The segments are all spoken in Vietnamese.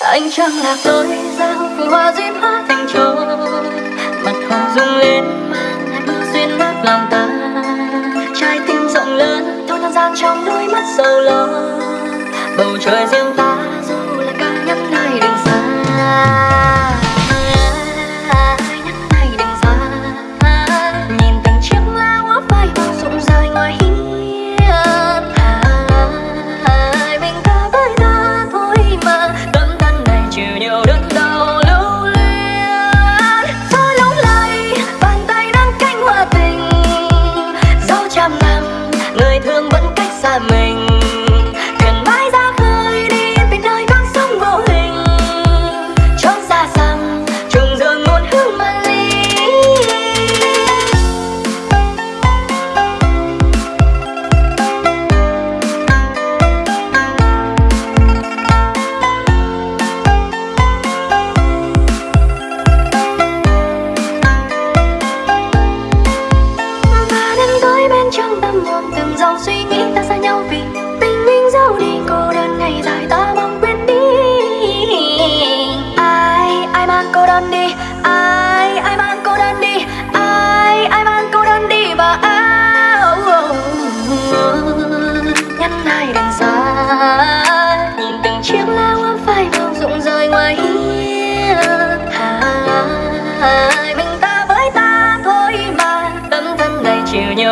anh chẳng lạc đôi giang vì hoa duyên hóa thành trầu mặt hồ dung lên mang lại duyên mát lòng ta. Trái tim rộng lớn thôi nhân gian trong đôi mắt sầu lo. Bầu trời riêng ta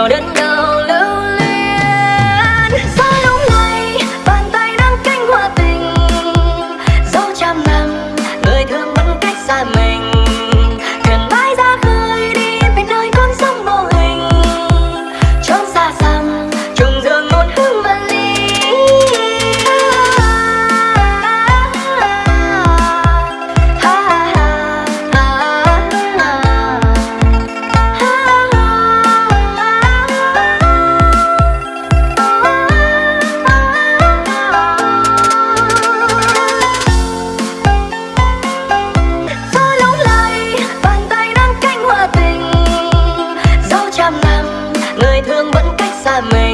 đến ngày 赞美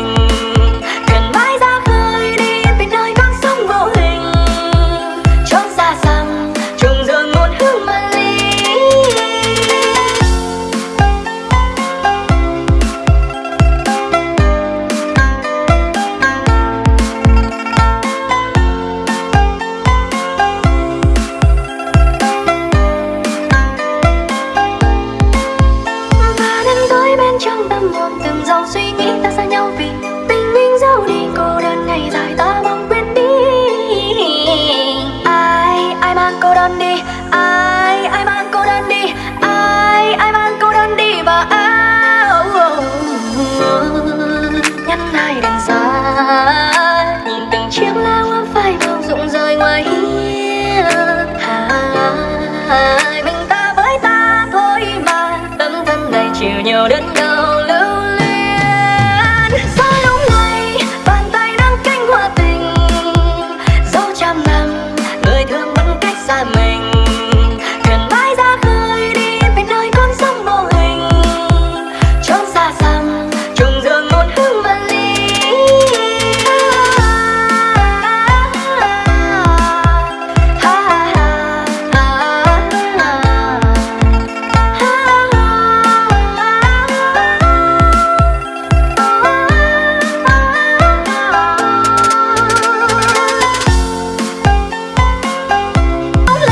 lòng giàu suy nghĩ ta xa nhau vì tình mình giấu đi cô đơn ngày dài ta mong quên đi ai ai mang cô đơn đi ai ai mang cô đơn đi ai ai mang cô đơn đi và áo nhắn ai đành xa nhìn từng chiếc lá hoa phai màu rụng rơi ngoài hiên hai mình ta với ta thôi mà tâm thân đầy chiều nhiều đơn